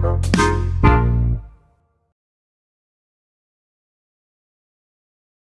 Música